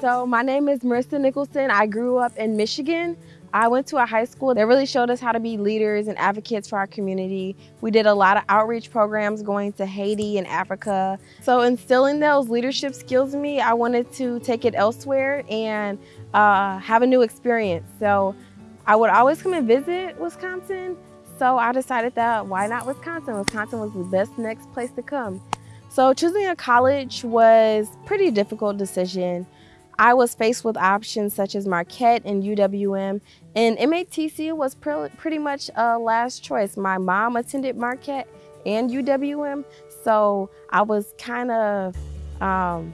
So my name is Marissa Nicholson. I grew up in Michigan. I went to a high school that really showed us how to be leaders and advocates for our community. We did a lot of outreach programs going to Haiti and Africa. So instilling those leadership skills in me, I wanted to take it elsewhere and uh, have a new experience. So I would always come and visit Wisconsin. So I decided that why not Wisconsin? Wisconsin was the best next place to come. So choosing a college was pretty difficult decision. I was faced with options such as Marquette and UWM, and MATC was pre pretty much a last choice. My mom attended Marquette and UWM, so I was kind of um,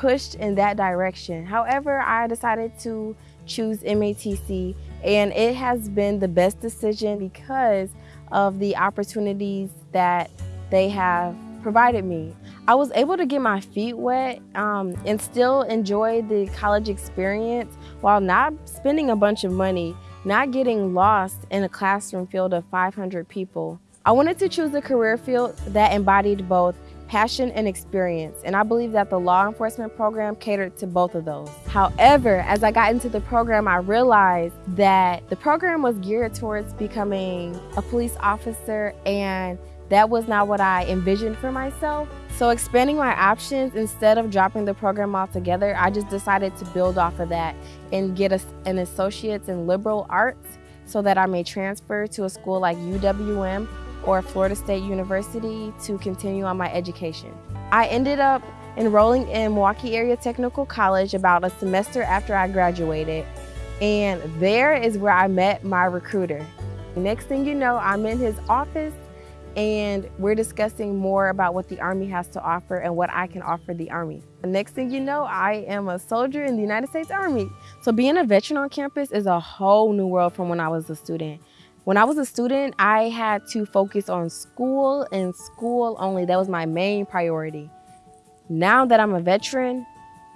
pushed in that direction. However, I decided to choose MATC, and it has been the best decision because of the opportunities that they have provided me. I was able to get my feet wet um, and still enjoy the college experience while not spending a bunch of money, not getting lost in a classroom filled of 500 people. I wanted to choose a career field that embodied both passion and experience, and I believe that the law enforcement program catered to both of those. However, as I got into the program, I realized that the program was geared towards becoming a police officer and that was not what I envisioned for myself. So expanding my options instead of dropping the program altogether, I just decided to build off of that and get a, an associate's in liberal arts so that I may transfer to a school like UWM or Florida State University to continue on my education. I ended up enrolling in Milwaukee Area Technical College about a semester after I graduated. And there is where I met my recruiter. Next thing you know, I'm in his office and we're discussing more about what the Army has to offer and what I can offer the Army. The next thing you know, I am a soldier in the United States Army. So being a veteran on campus is a whole new world from when I was a student. When I was a student, I had to focus on school and school only. That was my main priority. Now that I'm a veteran,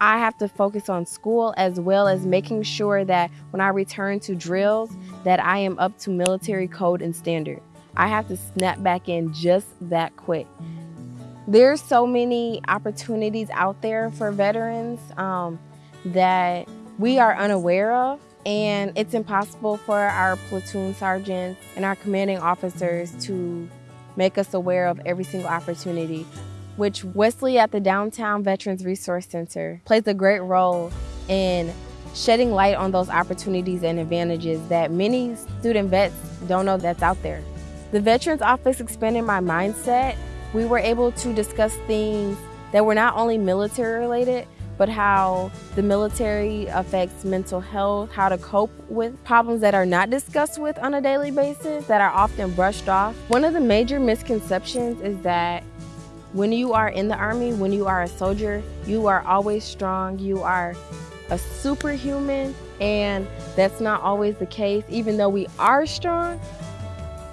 I have to focus on school as well as making sure that when I return to drills that I am up to military code and standard. I have to snap back in just that quick. There's so many opportunities out there for veterans um, that we are unaware of and it's impossible for our platoon sergeants and our commanding officers to make us aware of every single opportunity, which Wesley at the Downtown Veterans Resource Center plays a great role in shedding light on those opportunities and advantages that many student vets don't know that's out there. The Veterans Office expanded my mindset. We were able to discuss things that were not only military related, but how the military affects mental health, how to cope with problems that are not discussed with on a daily basis, that are often brushed off. One of the major misconceptions is that when you are in the Army, when you are a soldier, you are always strong, you are a superhuman, and that's not always the case. Even though we are strong,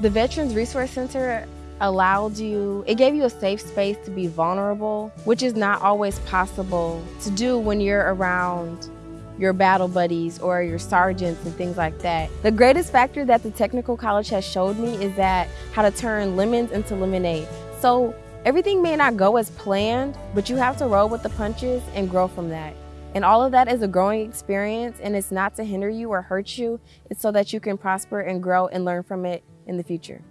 the Veterans Resource Center allowed you, it gave you a safe space to be vulnerable, which is not always possible to do when you're around your battle buddies or your sergeants and things like that. The greatest factor that the technical college has showed me is that how to turn lemons into lemonade. So everything may not go as planned, but you have to roll with the punches and grow from that. And all of that is a growing experience and it's not to hinder you or hurt you. It's so that you can prosper and grow and learn from it in the future.